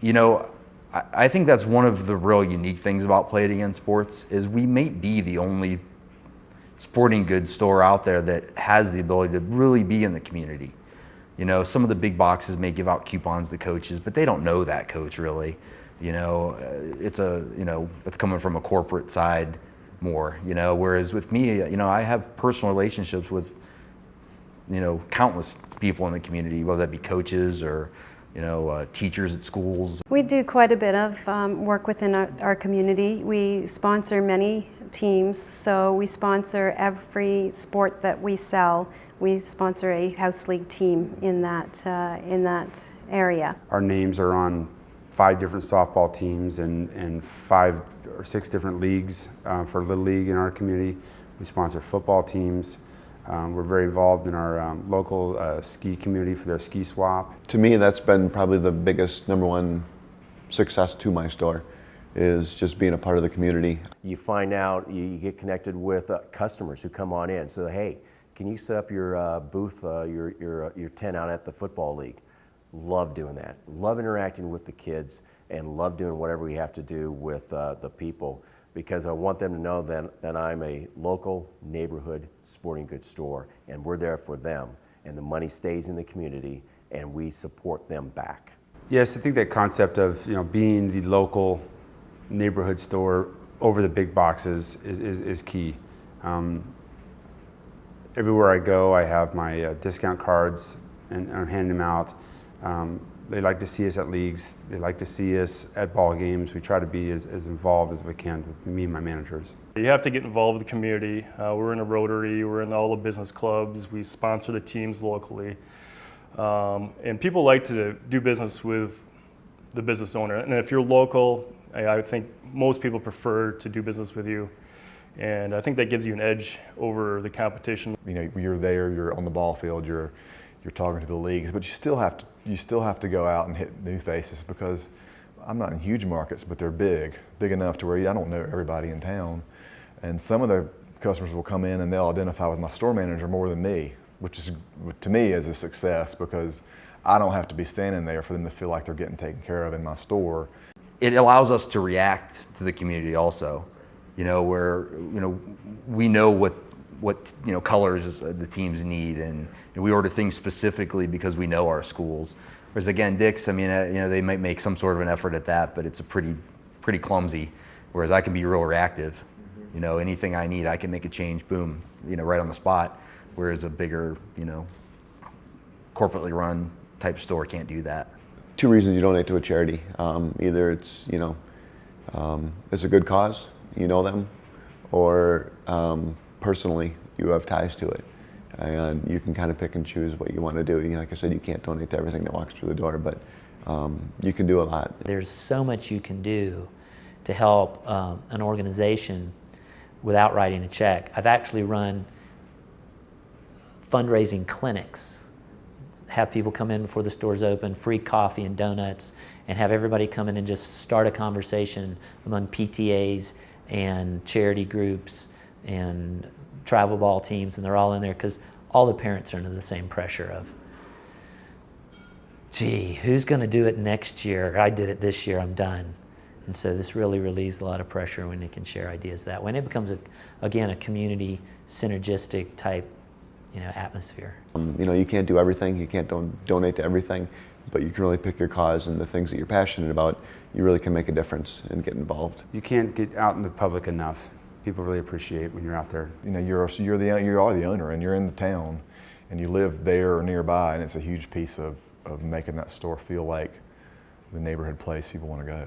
You know, I, think that's one of the real unique things about Play It Again Sports is we may be the only sporting goods store out there that has the ability to really be in the community. You know, some of the big boxes may give out coupons to coaches, but they don't know that coach really. You know, uh, it's a, you know, it's coming from a corporate side more, you know, whereas with me, you know, I have personal relationships with, you know, countless people in the community, whether that be coaches or, you know, uh, teachers at schools. We do quite a bit of um, work within our, our, community. We sponsor many teams, so we sponsor every sport that we sell. We sponsor a house league team in that, uh, in that area. Our names are on five different softball teams and, and five or six different leagues uh, for Little League in our community. We sponsor football teams. Um, we're very involved in our um, local uh, ski community for their ski swap. To me, that's been probably the biggest number one success to my store is just being a part of the community. You find out, you get connected with uh, customers who come on in. So, hey, can you set up your uh, booth, uh, your, your, uh, your tent out at the football league? Love doing that. Love interacting with the kids and love doing whatever we have to do with uh, the people because I want them to know that, that I'm a local neighborhood sporting goods store and we're there for them and the money stays in the community and we support them back. Yes, I think that concept of you know being the local neighborhood store over the big boxes is, is, is key. Um, everywhere I go, I have my uh, discount cards and I'm handing them out. Um, they like to see us at leagues. They like to see us at ball games. We try to be as, as involved as we can with me and my managers. You have to get involved with the community. Uh, we're in a Rotary, we're in all the business clubs, we sponsor the teams locally. Um, and people like to do business with the business owner. And if you're local, I, I think most people prefer to do business with you. And I think that gives you an edge over the competition. You know, you're there, you're on the ball field, you're you're talking to the leagues, but you still have to you still have to go out and hit new faces because I'm not in huge markets, but they're big, big enough to where I don't know everybody in town. And some of the customers will come in and they'll identify with my store manager more than me, which is to me is a success because I don't have to be standing there for them to feel like they're getting taken care of in my store. It allows us to react to the community also, you know, where, you know, we know what what you know colors the teams need, and, and, we order things specifically because we know our schools. Whereas again, Dick's, I mean, uh, you know, they might make some sort of an effort at that, but it's a pretty, pretty clumsy. Whereas I can be real reactive. You know, anything I need, I can make a change, boom, you know, right on the spot. Whereas a bigger, you know, corporately run type store can't do that. Two reasons you donate to a charity. Um, either it's, you know, um, it's a good cause, you know them, or um, personally you have ties to it. And you can kind of pick and choose what you want to do. Like I said, you can't donate to everything that walks through the door, but um, you can do a lot. There's so much you can do to help um, an organization without writing a check. I've actually run fundraising clinics, have people come in before the store's open, free coffee and donuts, and have everybody come in and just start a conversation among PTAs and charity groups and travel ball teams, and they're all in there because all the parents are under the same pressure of, gee, who's going to do it next year? I did it this year, I'm done. And so this really relieves a lot of pressure when they can share ideas that way. And it becomes, a, again, a community synergistic type you know, atmosphere. Um, you know, you can't do everything, you can't don donate to everything, but you can really pick your cause and the things that you're passionate about, you really can make a difference and get involved. You can't get out in the public enough people really appreciate when you're out there. You know, you're, you're, the, you are the owner and you're in the town and you live there or nearby and it's a huge piece of, of making that store feel like the neighborhood place people want to go.